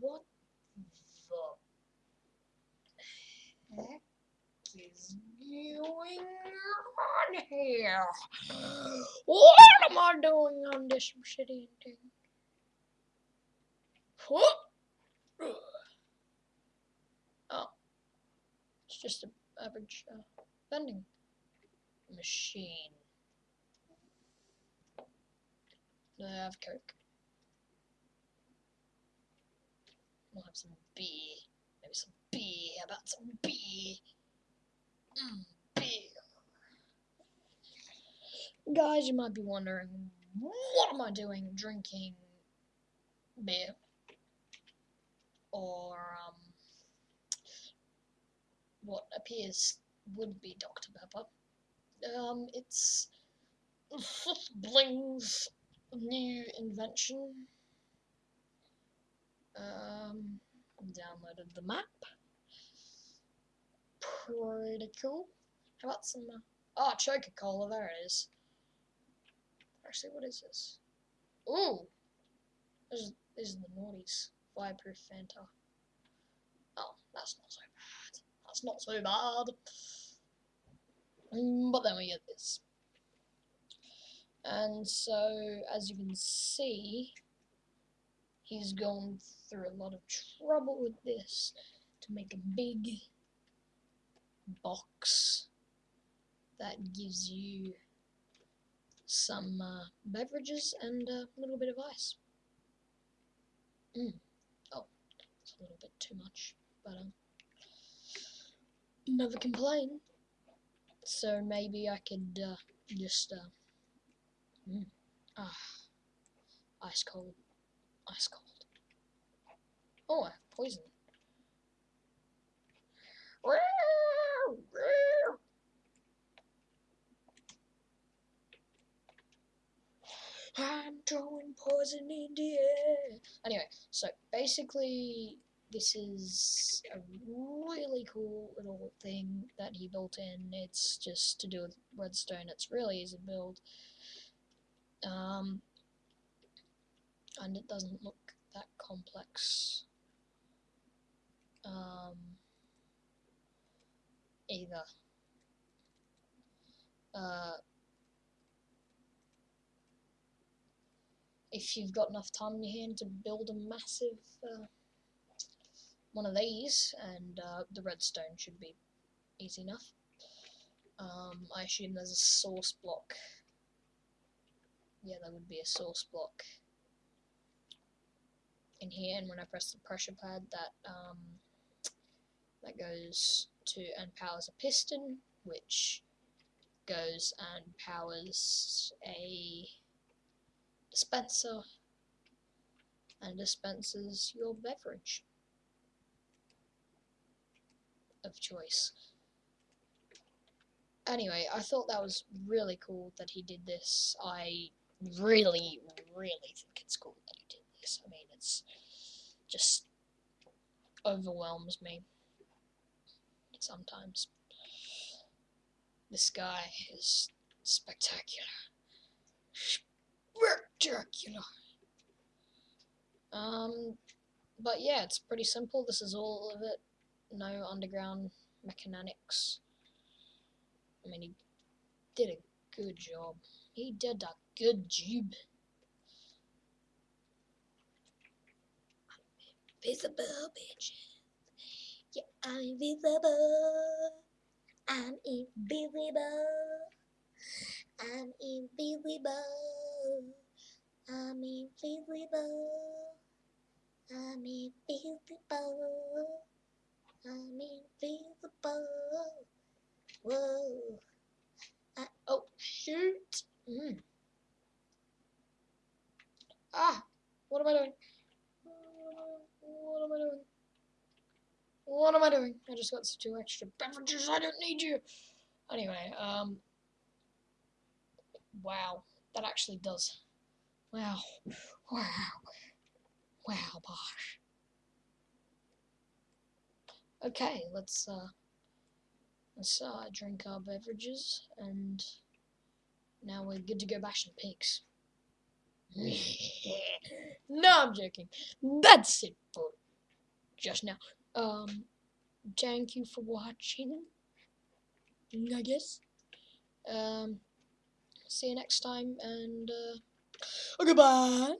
What the heck is going on here? What am I doing on this shitty thing? Oh, it's just an average uh, vending machine. I have Coke? Have some beer. Maybe some beer. How about some beer? Mm, beer. Guys, you might be wondering, what am I doing drinking beer? Or, um, what appears would be Dr. Pepper. Um, it's Bling's new invention. Um, downloaded the map. Pretty cool. How about some? Uh, oh, Coca Cola. There it is. Actually, what is this? Ooh, this is, this is the naughties. Fireproof Fanta. Oh, that's not so bad. That's not so bad. Mm, but then we get this. And so, as you can see, he's gone through a lot of trouble with this to make a big box that gives you some uh, beverages and a little bit of ice. Mm. Oh, it's a little bit too much, but um, never complain. So maybe I could uh, just uh, mm, ah, ice cold, ice cold. Oh, poison. I'm throwing poison in the air. Anyway, so basically, this is a really cool little thing that he built in. It's just to do with redstone. It's really easy to build. Um, and it doesn't look that complex. Um, either. Uh, if you've got enough time in your hand to build a massive uh, one of these, and uh, the redstone should be easy enough. Um, I assume there's a source block. Yeah, there would be a source block in here, and when I press the pressure pad, that um, that goes to and powers a piston, which goes and powers a dispenser and dispenses your beverage of choice. Anyway, I thought that was really cool that he did this. I really, really think it's cool that he did I mean, it's just overwhelms me sometimes. This guy is spectacular. Spectacular. Um, but yeah, it's pretty simple. This is all of it. No underground mechanics. I mean, he did a good job. He did a good job. Invisible bitches. Yeah, I'm invisible. I'm invisible. I'm invisible. I'm invisible. I'm invisible. I'm invisible. Whoa. I, oh, shoot. Mm. Ah, what am I doing? What am I doing? What am I doing? I just got two extra beverages. I don't need you. Anyway, um, wow, that actually does. Wow, wow, wow, bosh. Okay, let's uh, let's uh, drink our beverages, and now we're good to go bash some pigs. no, I'm joking. That's it for just now. Um, thank you for watching. I guess. Um, see you next time, and uh, goodbye.